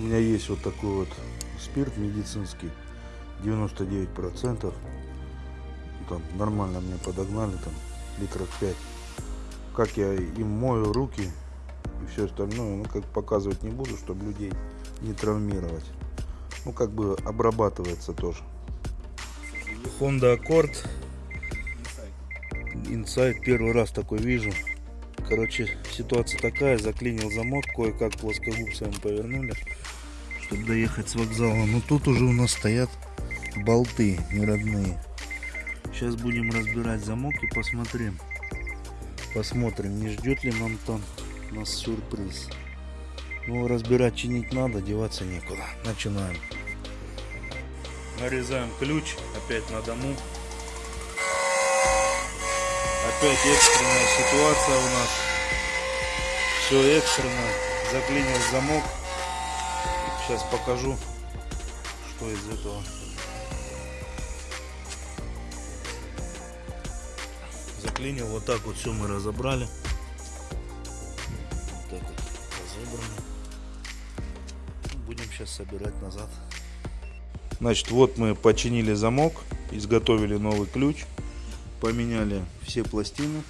У меня есть вот такой вот спирт медицинский, 99%. Там нормально мне подогнали, там литров 5. Как я им мою руки и все остальное, ну как показывать не буду, чтобы людей не травмировать. Ну как бы обрабатывается тоже. Honda Accord Insight первый раз такой вижу. Короче, ситуация такая, заклинил замок, кое-как плоскогубцами повернули, чтобы доехать с вокзала. Но тут уже у нас стоят болты не родные. Сейчас будем разбирать замок и посмотрим. Посмотрим, не ждет ли нам там нас сюрприз. Ну, разбирать, чинить надо, деваться некуда. Начинаем. Нарезаем ключ, опять на дому. Опять экстренная ситуация у нас. Все экстренно. Заклинил замок. Сейчас покажу, что из этого. Заклинил. Вот так вот все мы разобрали. Вот так вот разобрано. Будем сейчас собирать назад. Значит, вот мы починили замок, изготовили новый ключ поменяли все пластины.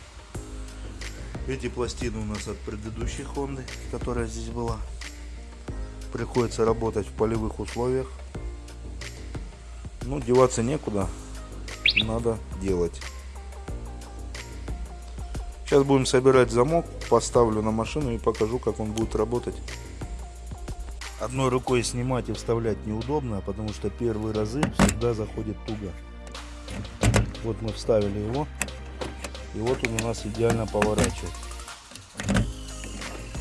Эти пластины у нас от предыдущей Хонды, которая здесь была. Приходится работать в полевых условиях. Ну, деваться некуда. Надо делать. Сейчас будем собирать замок, поставлю на машину и покажу, как он будет работать. Одной рукой снимать и вставлять неудобно, потому что первые разы всегда заходит туго. Вот мы вставили его. И вот он у нас идеально поворачивает.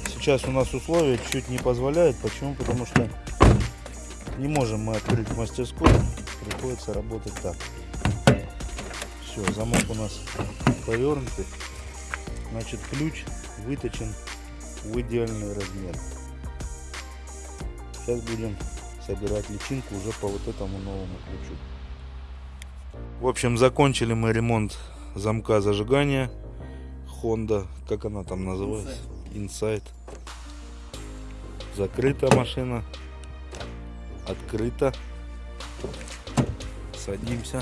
Сейчас у нас условия чуть не позволяют. Почему? Потому что не можем мы открыть мастерскую. Приходится работать так. Все, замок у нас повернутый. Значит, ключ выточен в идеальный размер. Сейчас будем собирать личинку уже по вот этому новому ключу. В общем, закончили мы ремонт замка зажигания Honda, как она там называется? Insight. Закрыта машина. Открыта. Садимся.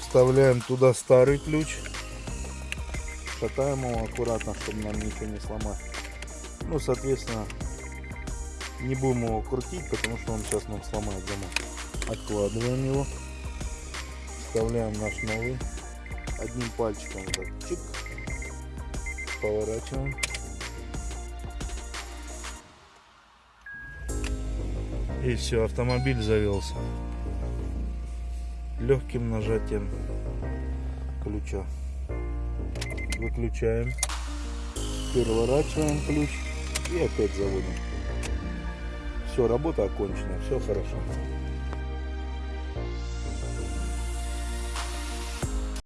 Вставляем туда старый ключ. Шатаем его аккуратно, чтобы нам ничего не сломать. Ну, соответственно, не будем его крутить, потому что он сейчас нам сломает замок откладываем его. Вставляем наш новый. Одним пальчиком вот так. Чик. Поворачиваем. И все автомобиль завелся. Легким нажатием ключа. Выключаем. Переворачиваем ключ и опять заводим. Все работа окончена. Все хорошо